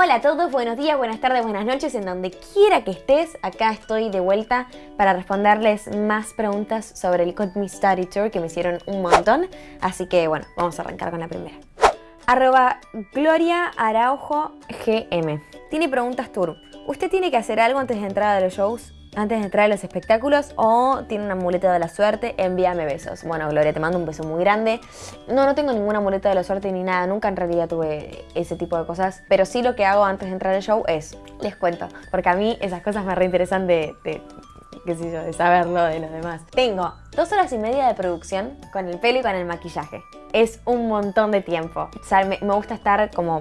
Hola a todos, buenos días, buenas tardes, buenas noches, en donde quiera que estés, acá estoy de vuelta para responderles más preguntas sobre el Cut Me Study Tour que me hicieron un montón, así que bueno, vamos a arrancar con la primera. Arroba Gloria Araujo GM. Tiene preguntas tour. ¿Usted tiene que hacer algo antes de entrar a los shows? Antes de entrar a los espectáculos o tiene una muleta de la suerte, envíame besos. Bueno, Gloria, te mando un beso muy grande. No, no tengo ninguna muleta de la suerte ni nada, nunca en realidad tuve ese tipo de cosas, pero sí lo que hago antes de entrar al show es, les cuento, porque a mí esas cosas me reinteresan de, de qué sé yo, de saberlo de los demás. Tengo dos horas y media de producción con el pelo y con el maquillaje. Es un montón de tiempo. O sea, me, me gusta estar como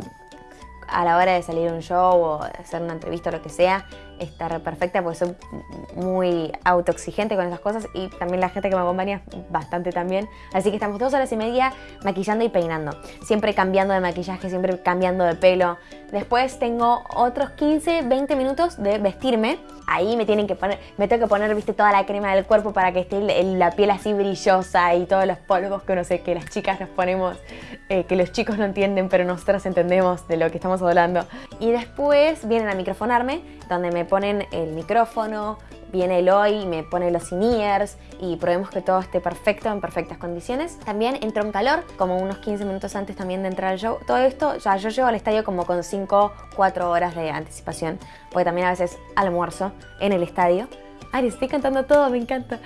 a la hora de salir a un show o hacer una entrevista o lo que sea, estar perfecta porque soy muy autoexigente con esas cosas y también la gente que me acompaña bastante también. Así que estamos dos horas y media maquillando y peinando. Siempre cambiando de maquillaje, siempre cambiando de pelo. Después tengo otros 15, 20 minutos de vestirme. Ahí me tienen que poner, me tengo que poner, viste, toda la crema del cuerpo para que esté la piel así brillosa y todos los polvos que no sé, que las chicas nos ponemos, eh, que los chicos no entienden, pero nosotras entendemos de lo que estamos hablando. Y después vienen a microfonarme, donde me ponen el micrófono, viene Eloy, me pone los in-ears y probemos que todo esté perfecto, en perfectas condiciones. También entro en calor, como unos 15 minutos antes también de entrar al show. Todo esto, ya yo llego al estadio como con 5, 4 horas de anticipación, porque también a veces almuerzo en el estadio. Ay, estoy cantando todo, me encanta.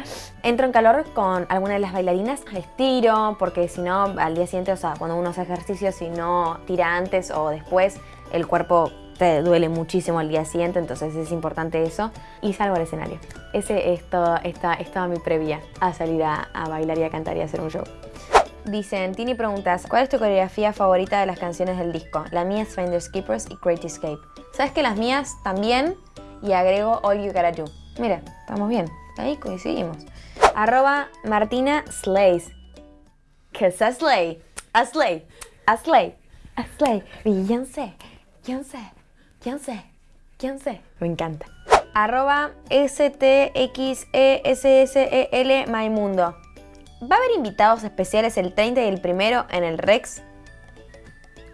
Entro en calor con alguna de las bailarinas, estiro, porque si no, al día siguiente, o sea, cuando uno hace ejercicio, si no tira antes o después, el cuerpo te duele muchísimo al día siguiente, entonces es importante eso. Y salgo al escenario. Ese es, todo, esta, es toda mi previa a salir a, bailar y a cantar y a hacer un show. Dicen, Tini preguntas, ¿cuál es tu coreografía favorita de las canciones del disco? La mía es Finders Keepers y Great Escape. ¿Sabes que las mías también? Y agrego All You Gotta Do. Mira, estamos bien. Ahí coincidimos. Arroba Martina Slays. Que es a Slay. A Slay. A Slay. A Slay. Beyoncé. Beyoncé. ¿Quién sé? Me encanta. Arroba STXESSEL Maimundo. ¿Va a haber invitados especiales el 30 y el primero en el Rex?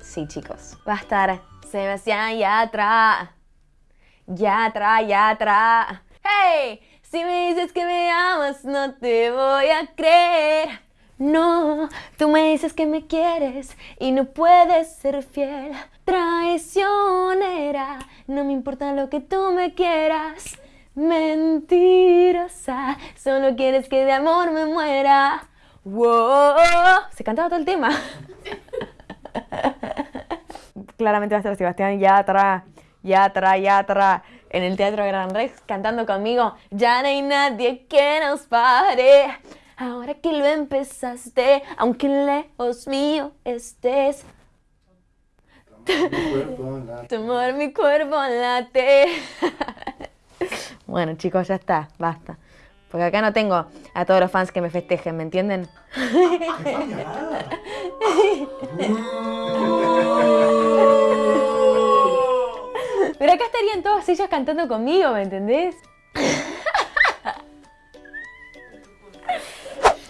Sí, chicos. Va a estar Sebastián Yatra. Yatra, Yatra. Si me dices que me amas, no te voy a creer. No, tú me dices que me quieres y no puedes ser fiel. Traicionera, no me importa lo que tú me quieras. Mentirosa, solo quieres que de amor me muera. Wow, se cantaba todo el tema. Claramente va a estar Sebastián Yatra, Yatra, Yatra en el Teatro Gran Rex cantando conmigo. Ya no hay nadie que nos pare. Ahora que lo empezaste, aunque lejos mío estés. Tu amor, mi cuerpo late. bueno, chicos, ya está, basta. Porque acá no tengo a todos los fans que me festejen, ¿me entienden? Acá estarían todos ellos cantando conmigo, ¿me entendés?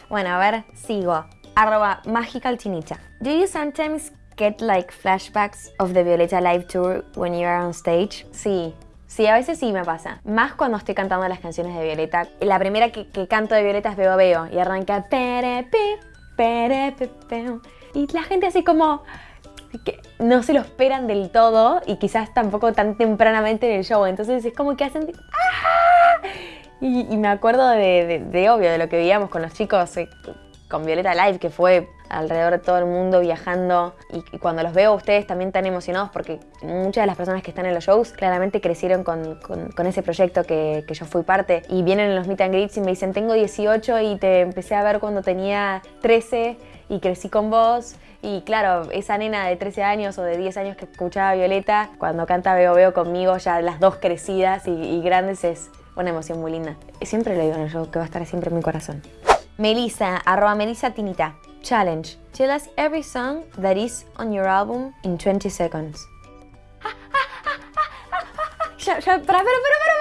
Bueno, a ver, sigo. Arroba Magical Do you sometimes get like flashbacks of the Violeta Live Tour when you are on stage? Sí, Sí, a veces sí me pasa. Más cuando estoy cantando las canciones de Violeta. La primera que, canto de Violeta es Veo Veo y arranca Y la gente así como que no se lo esperan del todo y quizás tampoco tan tempranamente en el show. Entonces es como que hacen... ¡Ah! Y, me acuerdo de, obvio, de lo que veíamos con los chicos, eh, con Violeta Live, que fue alrededor de todo el mundo viajando. Y, cuando los veo ustedes también tan emocionados, porque muchas de las personas que están en los shows claramente crecieron con, ese proyecto que, yo fui parte. Y vienen en los meet and greets y me dicen, tengo 18 y te empecé a ver cuando tenía 13 y crecí con vos. Y claro, esa nena de 13 años o de 10 años que escuchaba Violeta, cuando canta Veo Veo conmigo, ya las dos crecidas y, y grandes es, una emoción muy linda. Siempre lo digo en el show, que va a estar siempre en mi corazón. Melissa, arroba Melissa Tinita. Challenge. Tell us every song that is on your album in 20 seconds. ya, ya, para, para, para, para,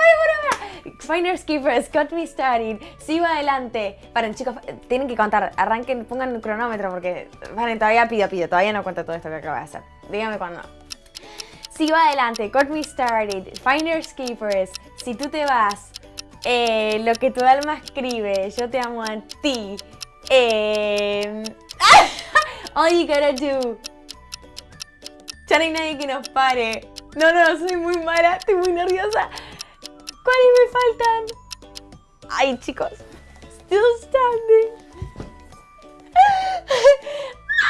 para, Finders Keepers, Got Me Started, sigo adelante. Paren chicos, tienen que contar, arranquen, pongan el cronómetro porque, vale, todavía pido, pido, todavía no cuento todo esto que acabo de hacer. Dígame cuándo. Sigo adelante, Got Me Started, Finders Keepers, Si tú te vas, eh, Lo que tu alma escribe, Yo te amo a ti, eh, All You Gotta Do, Ya no hay nadie que nos pare. No, no, soy muy mala, estoy muy nerviosa. ¿Cuáles me faltan? Ay, chicos. Still standing.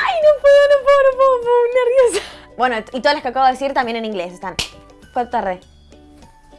Ay, no puedo, no puedo, no puedo, puedo, nerviosa. Bueno, y todas las que acabo de decir también en inglés están. ¿Cuánto tardé?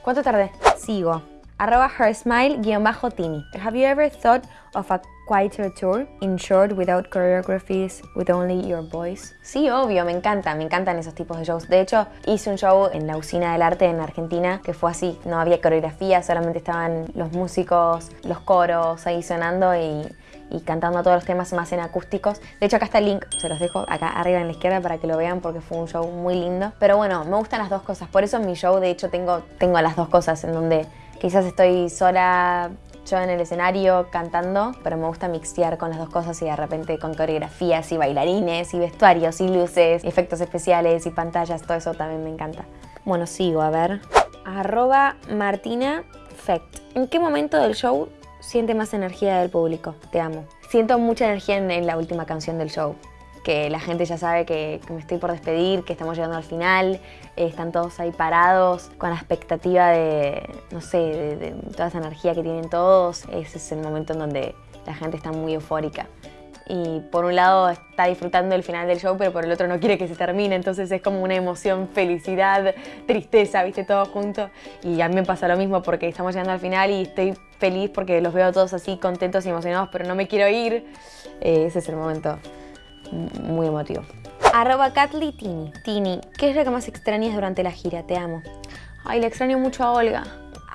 ¿Cuánto tardé? Sigo. Arroba hersmile-tini. Have you ever thought of a quieter tour? In short, without choreographies, with only your voice? Sí, obvio, me encanta, me encantan esos tipos de shows. De hecho, hice un show en la Usina del Arte en Argentina que fue así. No había coreografía, solamente estaban los músicos, los coros ahí sonando y y cantando todos los temas más en acústicos. De hecho, acá está el link, se los dejo acá arriba en la izquierda para que lo vean porque fue un show muy lindo. Pero bueno, me gustan las dos cosas. Por eso en mi show, de hecho, tengo, tengo las dos cosas en donde quizás estoy sola yo en el escenario cantando, pero me gusta mixtear con las dos cosas y de repente con coreografías y bailarines y vestuarios y luces, y efectos especiales y pantallas, todo eso también me encanta. Bueno, sigo, a ver. Arroba Martina Fect. ¿En qué momento del show siente más energía del público. Te amo. Siento mucha energía en, la última canción del show. Que la gente ya sabe que, me estoy por despedir, que estamos llegando al final, eh, están todos ahí parados con la expectativa de, no sé, de toda esa energía que tienen todos. Ese es el momento en donde la gente está muy eufórica y por un lado está disfrutando el final del show, pero por el otro no quiere que se termine, entonces es como una emoción, felicidad, tristeza, viste, todo junto. Y a mí me pasa lo mismo porque estamos llegando al final y estoy feliz porque los veo todos así contentos y emocionados, pero no me quiero ir. Eh, ese es el momento muy emotivo. Arroba Tini. Tini, ¿qué es lo que más extrañas durante la gira? Te amo. Ay, le extraño mucho a Olga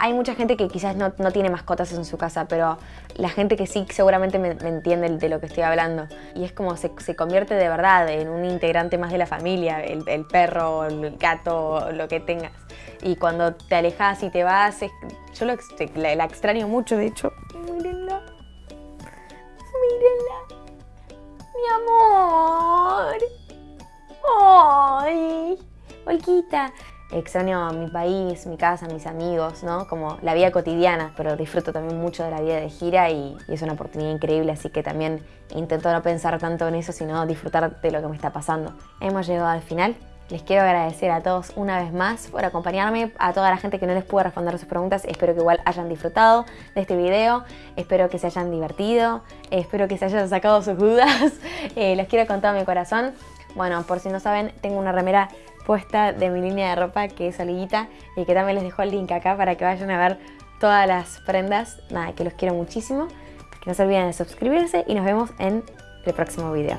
hay mucha gente que quizás no, tiene mascotas en su casa, pero la gente que sí seguramente me, entiende de lo que estoy hablando. Y es como se, convierte de verdad en un integrante más de la familia, el, perro, el gato, lo que tengas. Y cuando te alejas y te vas, yo lo, la, la, extraño mucho, de hecho. Mírenla. Mírenla. Mi amor. ¡Ay! Olquita extraño mi país, mi casa, mis amigos, ¿no? Como la vida cotidiana, pero disfruto también mucho de la vida de gira y, es una oportunidad increíble, así que también intento no pensar tanto en eso, sino disfrutar de lo que me está pasando. Hemos llegado al final. Les quiero agradecer a todos una vez más por acompañarme, a toda la gente que no les pude responder sus preguntas. Espero que igual hayan disfrutado de este video, espero que se hayan divertido, espero que se hayan sacado sus dudas. Eh, les quiero con todo mi corazón. Bueno, por si no saben, tengo una remera puesta de mi línea de ropa que es Oliguita y que también les dejo el link acá para que vayan a ver todas las prendas. Nada, que los quiero muchísimo. Que no se olviden de suscribirse y nos vemos en el próximo video.